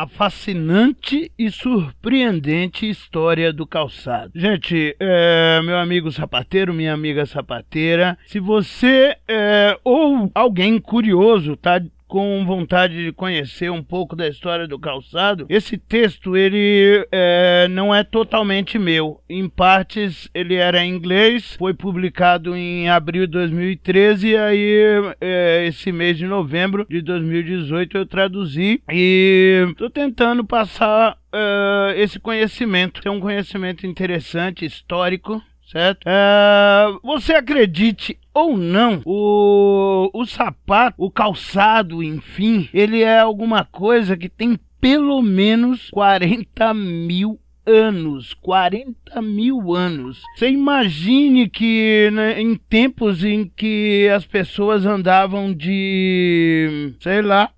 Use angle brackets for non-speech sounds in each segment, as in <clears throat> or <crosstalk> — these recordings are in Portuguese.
a fascinante e surpreendente história do calçado. Gente, é, meu amigo sapateiro, minha amiga sapateira, se você é, ou alguém curioso tá com vontade de conhecer um pouco da história do calçado, esse texto ele é, não é totalmente meu. Em partes ele era em inglês, foi publicado em abril de 2013 e aí é, esse mês de novembro de 2018 eu traduzi e estou tentando passar uh, esse conhecimento. É um conhecimento interessante, histórico, certo? Uh, você acredite ou não, o, o sapato, o calçado, enfim, ele é alguma coisa que tem pelo menos 40 mil anos, 40 mil anos. Você imagine que né, em tempos em que as pessoas andavam de, sei lá,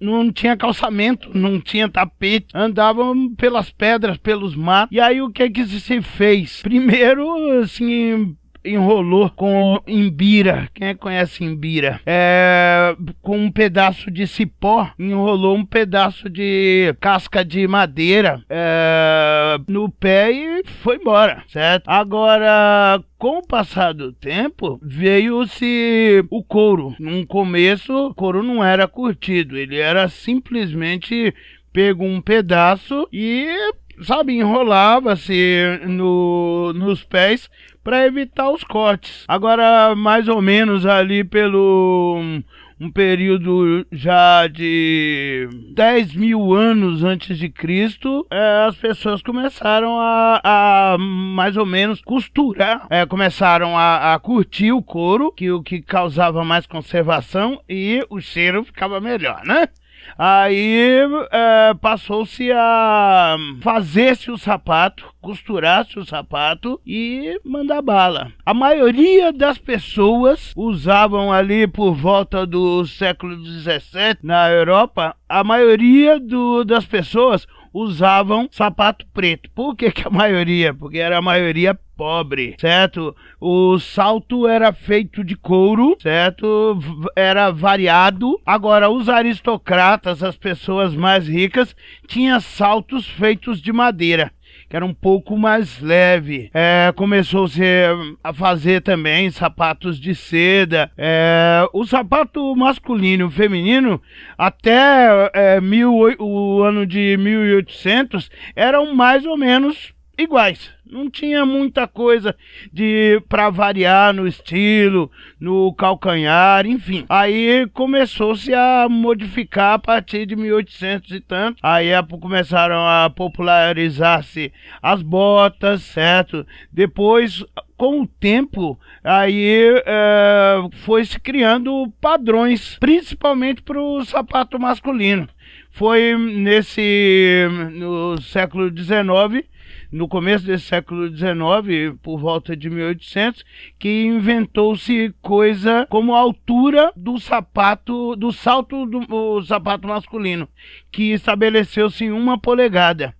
não tinha calçamento, não tinha tapete, andavam pelas pedras, pelos matos. E aí o que que se fez? Primeiro, assim, enrolou com imbira. Quem é que conhece imbira? É, com um pedaço de cipó, enrolou um pedaço de casca de madeira é, no pé e foi embora, certo? Agora, com o passar do tempo, veio-se o couro. No começo, o couro não era curtido, ele era simplesmente pego um pedaço e sabe, enrolava-se no, nos pés para evitar os cortes. Agora, mais ou menos ali pelo um período já de 10 mil anos antes de Cristo, é, as pessoas começaram a, a, mais ou menos costurar, é, começaram a, a, curtir o couro, que o que causava mais conservação e o cheiro ficava melhor, né? Aí é, passou-se a fazer-se o sapato, costurar-se o sapato e mandar bala. A maioria das pessoas usavam ali por volta do século XVII na Europa, a maioria do, das pessoas usavam sapato preto. Por que, que a maioria? Porque era a maioria pobre, certo? O salto era feito de couro, certo? Era variado. Agora, os aristocratas, as pessoas mais ricas, tinham saltos feitos de madeira que era um pouco mais leve. É, Começou-se a fazer também sapatos de seda. É, o sapato masculino e feminino, até é, mil, o ano de 1800, eram mais ou menos iguais. Não tinha muita coisa de para variar no estilo, no calcanhar, enfim. Aí começou-se a modificar a partir de 1800 e tanto. Aí começaram a popularizar-se as botas, certo? Depois com o tempo, aí é, foi se criando padrões, principalmente para o sapato masculino. Foi nesse no século XIX no começo desse século XIX, por volta de 1800, que inventou-se coisa como a altura do sapato, do salto do sapato masculino, que estabeleceu-se em uma polegada.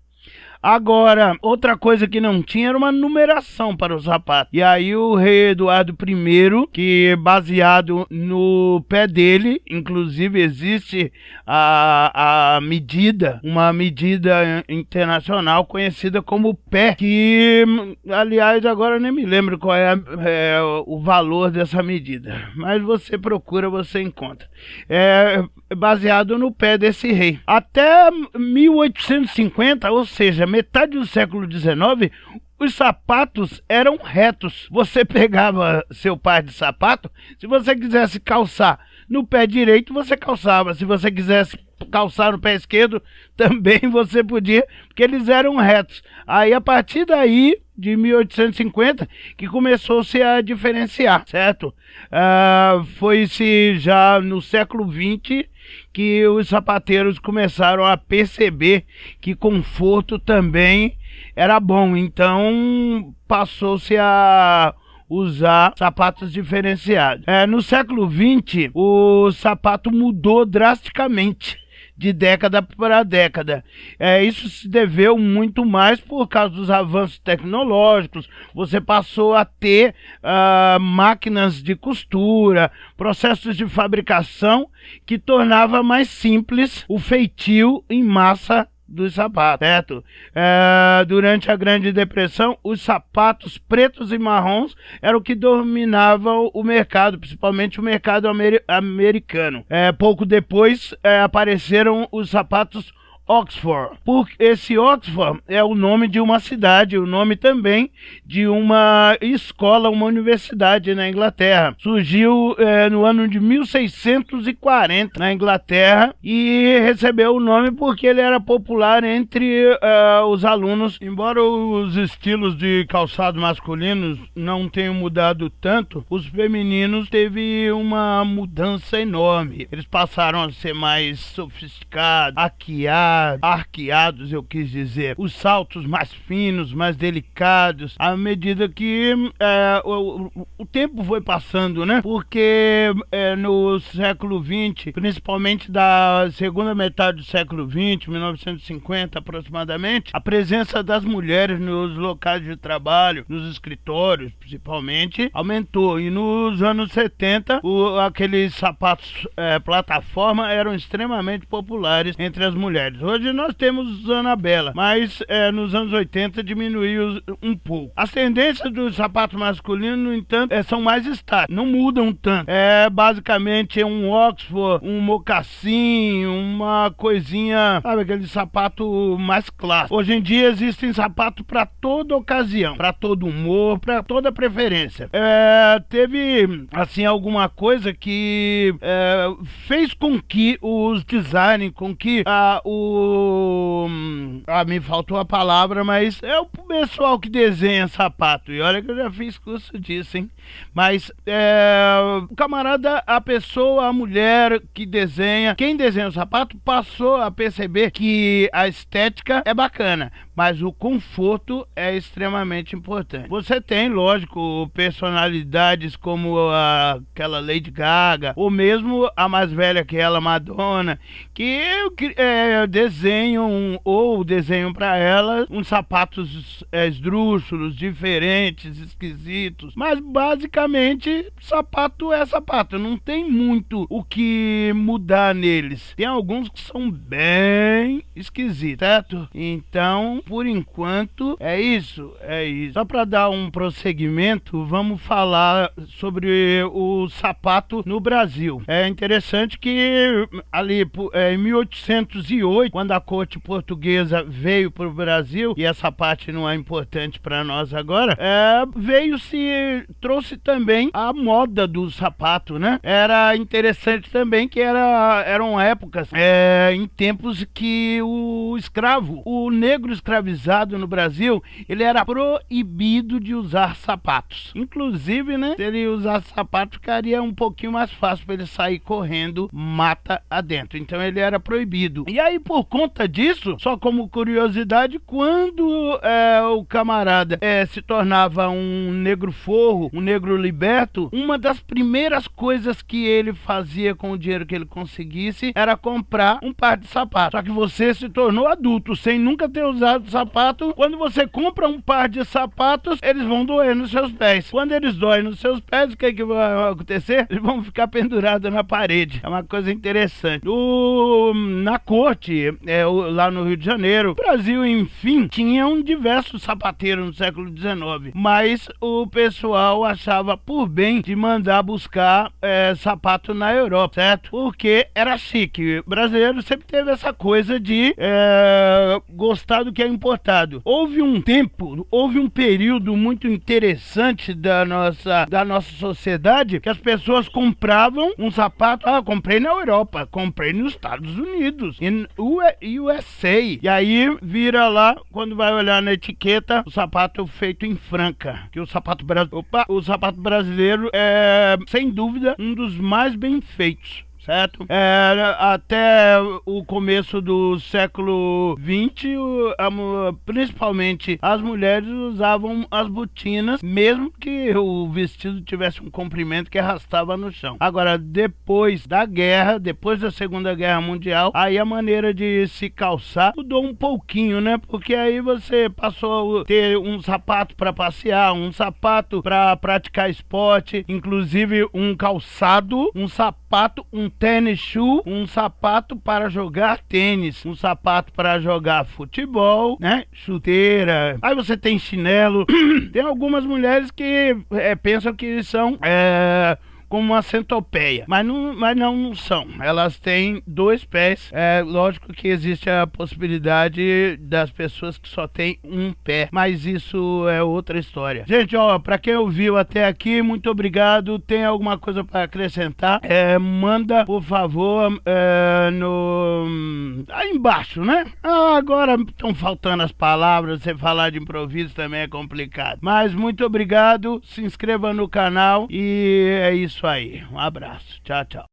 Agora, outra coisa que não tinha era uma numeração para os sapatos. E aí o rei Eduardo I, que baseado no pé dele, inclusive existe a, a medida, uma medida internacional conhecida como pé, que aliás agora nem me lembro qual é, é o valor dessa medida, mas você procura, você encontra. É baseado no pé desse rei. Até 1850, ou seja, metade do século XIX, os sapatos eram retos. Você <laughs> pegava seu par de sapato, se você quisesse calçar no pé direito, você calçava. Se você quisesse calçar no pé esquerdo, <laughs> também você podia, porque eles eram retos. Aí a partir daí, de 1850, que começou-se a diferenciar, certo? Uh, Foi-se já no século XX que os sapateiros começaram a perceber que conforto também era bom. Então passou-se a usar sapatos diferenciados. É, no século XX, o sapato mudou drasticamente de década para década. É, isso se deveu muito mais por causa dos avanços tecnológicos. Você passou a ter uh, máquinas de costura, processos de fabricação que tornava mais simples o feitio em massa dos sapatos, certo? É, durante a Grande Depressão, os sapatos pretos e marrons eram o que dominavam o mercado, principalmente o mercado amer americano. É, pouco depois é, apareceram os sapatos Oxford. Porque esse Oxford é o nome de uma cidade, o nome também de uma escola, uma universidade na Inglaterra. Surgiu é, no ano de 1640 na Inglaterra e recebeu o nome porque ele era popular entre uh, os alunos. Embora os estilos de calçado masculinos não tenham mudado tanto, os femininos teve uma mudança enorme. Eles passaram a ser mais sofisticados, arqueados eu quis dizer, os saltos mais finos, mais delicados, à medida que é, o, o, tempo foi passando, né? Porque é, no século XX, principalmente da segunda metade do século XX, 1950 aproximadamente, a presença das mulheres nos locais de trabalho, nos escritórios principalmente, aumentou. E nos anos 70, o, aqueles sapatos é, plataforma eram extremamente populares entre as mulheres. Hoje nós temos Anabela, mas é, nos anos 80 diminuiu um pouco. As tendências dos sapatos masculinos, no entanto, é, são mais estáticas, não mudam tanto. É basicamente um Oxford, um mocassim, uma coisinha, sabe, aquele sapato mais clássico. Hoje em dia existem sapatos para toda ocasião, para todo humor, para toda preferência. É, teve, assim, alguma coisa que é, fez com que os design, com que a, o ah, me faltou a palavra, mas é o pessoal que desenha sapato. E olha que eu já fiz curso disso, hein? Mas é, o camarada, a pessoa, a mulher que desenha, quem desenha o sapato, passou a perceber que a estética é bacana, mas o conforto é extremamente importante. Você tem, lógico, personalidades como a, aquela Lady Gaga, ou mesmo a mais velha que ela, Madonna, que é, desenham ou desenham para ela uns sapatos é, esdrúxulos, diferentes, esquisitos, mas basicamente, sapato é sapato. Não tem muito o que mudar neles. Tem alguns que são bem esquisitos, certo? Então, por enquanto, é isso. É isso. Só para dar um prosseguimento, vamos falar sobre o sapato no Brasil. É interessante que ali é, em 1808, quando a corte portuguesa veio para o Brasil, e essa parte não é importante para nós agora, é, veio se trouxe também a moda do sapato, né? Era interessante também que era, eram épocas, é, em tempos que o escravo, o negro escravizado no Brasil, ele era proibido de usar sapatos. Inclusive, né? Se ele usasse sapato, ficaria um pouquinho mais fácil para ele sair correndo mata adentro. Então ele era proibido. E aí, por conta disso, só como curiosidade, quando é, o camarada é, se tornava um negro forro, um negro liberto, uma das primeiras coisas que ele fazia com o dinheiro que ele conseguisse era comprar um par de sapatos. Só que você se tornou adulto sem nunca ter usado sapato. Quando você compra um par de sapatos, eles vão doer nos seus pés. Quando eles doem nos seus pés, o que, é que vai acontecer? Eles vão ficar pendurados na parede. É uma coisa interessante. O, na corte, é, lá no Rio de Janeiro, o Brasil, enfim, tinha um diversos sapateiros no século XIX, mas o pessoal achava achava por bem de mandar buscar é, sapato na Europa, certo? Porque era chique. O brasileiro sempre teve essa coisa de é, gostar do que é importado. Houve um tempo, houve um período muito interessante da nossa, da nossa sociedade que as pessoas compravam um sapato. Ah, comprei na Europa, comprei nos Estados Unidos, em USA. E aí vira lá, quando vai olhar na etiqueta, o sapato feito em Franca. Que o sapato brasileiro. O sapato brasileiro é, sem dúvida, um dos mais bem feitos certo? É, até o começo do século XX, principalmente as mulheres usavam as botinas, mesmo que o vestido tivesse um comprimento que arrastava no chão. Agora, depois da guerra, depois da Segunda Guerra Mundial, aí a maneira de se calçar mudou um pouquinho, né? Porque aí você passou a ter um sapato para passear, um sapato para praticar esporte, inclusive um calçado, um sapato, um tênis shoe, um sapato para jogar tênis, um sapato para jogar futebol, né? Chuteira. Aí você tem chinelo. <clears throat> tem algumas mulheres que é, pensam que são é, como uma centopeia, mas não, mas não, não são. Elas têm dois pés. É lógico que existe a possibilidade das pessoas que só têm um pé, mas isso é outra história. Gente, ó, para quem ouviu até aqui, muito obrigado. Tem alguma coisa para acrescentar? É, manda, por favor, é, no aí embaixo, né? Ah, agora estão faltando as palavras. Você falar de improviso também é complicado. Mas muito obrigado. Se inscreva no canal e é isso isso aí. Um abraço. Tchau, tchau.